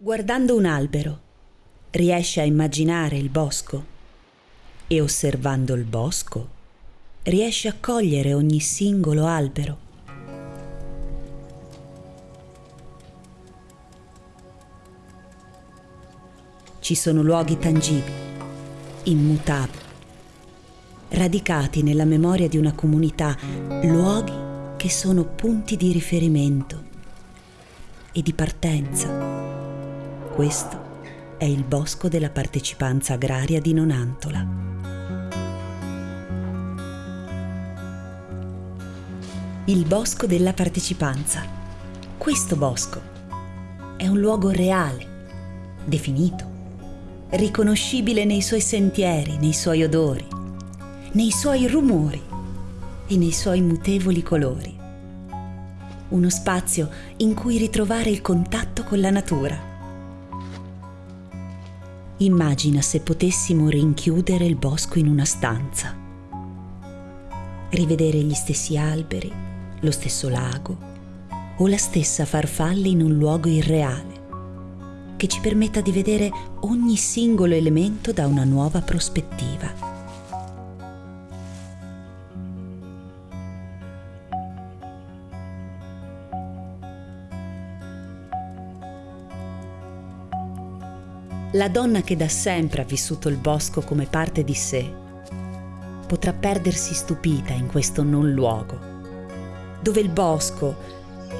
Guardando un albero, riesce a immaginare il bosco e osservando il bosco, riesce a cogliere ogni singolo albero. Ci sono luoghi tangibili, immutabili, radicati nella memoria di una comunità, luoghi che sono punti di riferimento e di partenza. Questo è il bosco della partecipanza agraria di Nonantola. Il bosco della partecipanza. Questo bosco è un luogo reale, definito, riconoscibile nei suoi sentieri, nei suoi odori, nei suoi rumori e nei suoi mutevoli colori. Uno spazio in cui ritrovare il contatto con la natura. Immagina se potessimo rinchiudere il bosco in una stanza, rivedere gli stessi alberi, lo stesso lago o la stessa farfalla in un luogo irreale che ci permetta di vedere ogni singolo elemento da una nuova prospettiva. La donna che da sempre ha vissuto il bosco come parte di sé potrà perdersi stupita in questo non luogo, dove il bosco,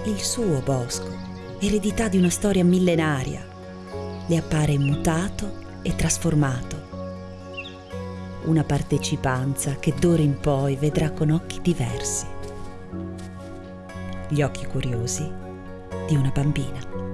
il suo bosco, eredità di una storia millenaria, le appare mutato e trasformato. Una partecipanza che d'ora in poi vedrà con occhi diversi. Gli occhi curiosi di una bambina.